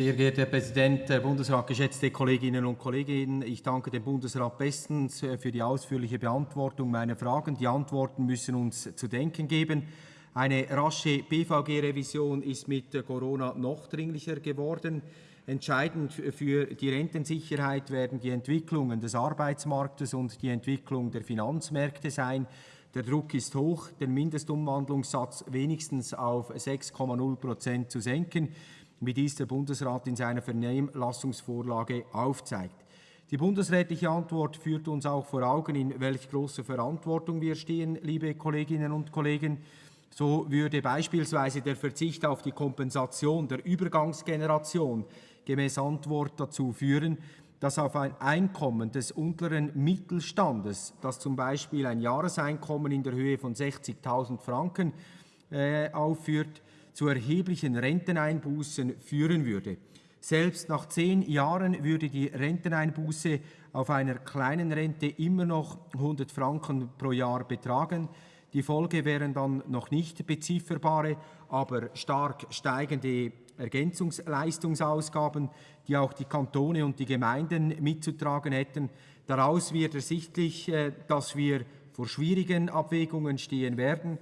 Sehr geehrter Herr Präsident, Herr Bundesrat, geschätzte Kolleginnen und Kollegen, ich danke dem Bundesrat bestens äh, für die ausführliche Beantwortung meiner Fragen. Die Antworten müssen uns zu denken geben. Eine rasche BVG-Revision ist mit Corona noch dringlicher geworden. Entscheidend für die Rentensicherheit werden die Entwicklungen des Arbeitsmarktes und die Entwicklung der Finanzmärkte sein. Der Druck ist hoch, den Mindestumwandlungssatz wenigstens auf 6,0 Prozent zu senken wie dies der Bundesrat in seiner Vernehmlassungsvorlage aufzeigt. Die bundesrätliche Antwort führt uns auch vor Augen, in welch großer Verantwortung wir stehen, liebe Kolleginnen und Kollegen. So würde beispielsweise der Verzicht auf die Kompensation der Übergangsgeneration gemäß Antwort dazu führen, dass auf ein Einkommen des unteren Mittelstandes, das zum Beispiel ein Jahreseinkommen in der Höhe von 60.000 Franken äh, aufführt, zu erheblichen Renteneinbußen führen würde. Selbst nach zehn Jahren würde die Renteneinbuße auf einer kleinen Rente immer noch 100 Franken pro Jahr betragen. Die Folge wären dann noch nicht bezifferbare, aber stark steigende Ergänzungsleistungsausgaben, die auch die Kantone und die Gemeinden mitzutragen hätten. Daraus wird ersichtlich, äh, dass wir vor schwierigen Abwägungen stehen werden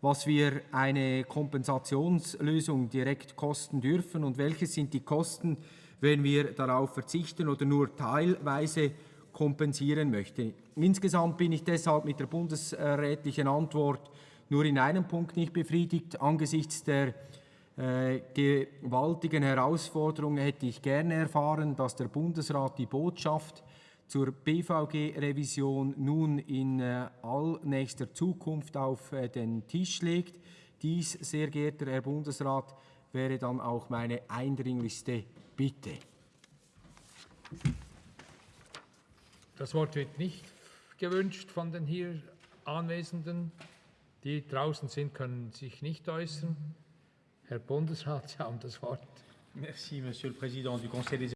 was wir eine Kompensationslösung direkt kosten dürfen und welche sind die Kosten, wenn wir darauf verzichten oder nur teilweise kompensieren möchten. Insgesamt bin ich deshalb mit der bundesrätlichen Antwort nur in einem Punkt nicht befriedigt. Angesichts der äh, gewaltigen Herausforderungen hätte ich gerne erfahren, dass der Bundesrat die Botschaft zur BVG-Revision nun in äh, allnächster Zukunft auf äh, den Tisch legt. Dies, sehr geehrter Herr Bundesrat, wäre dann auch meine eindringlichste Bitte. Das Wort wird nicht gewünscht von den hier Anwesenden. Die draußen sind, können sich nicht äußern. Herr Bundesrat, Sie haben das Wort. Merci, Monsieur le Président du Conseil des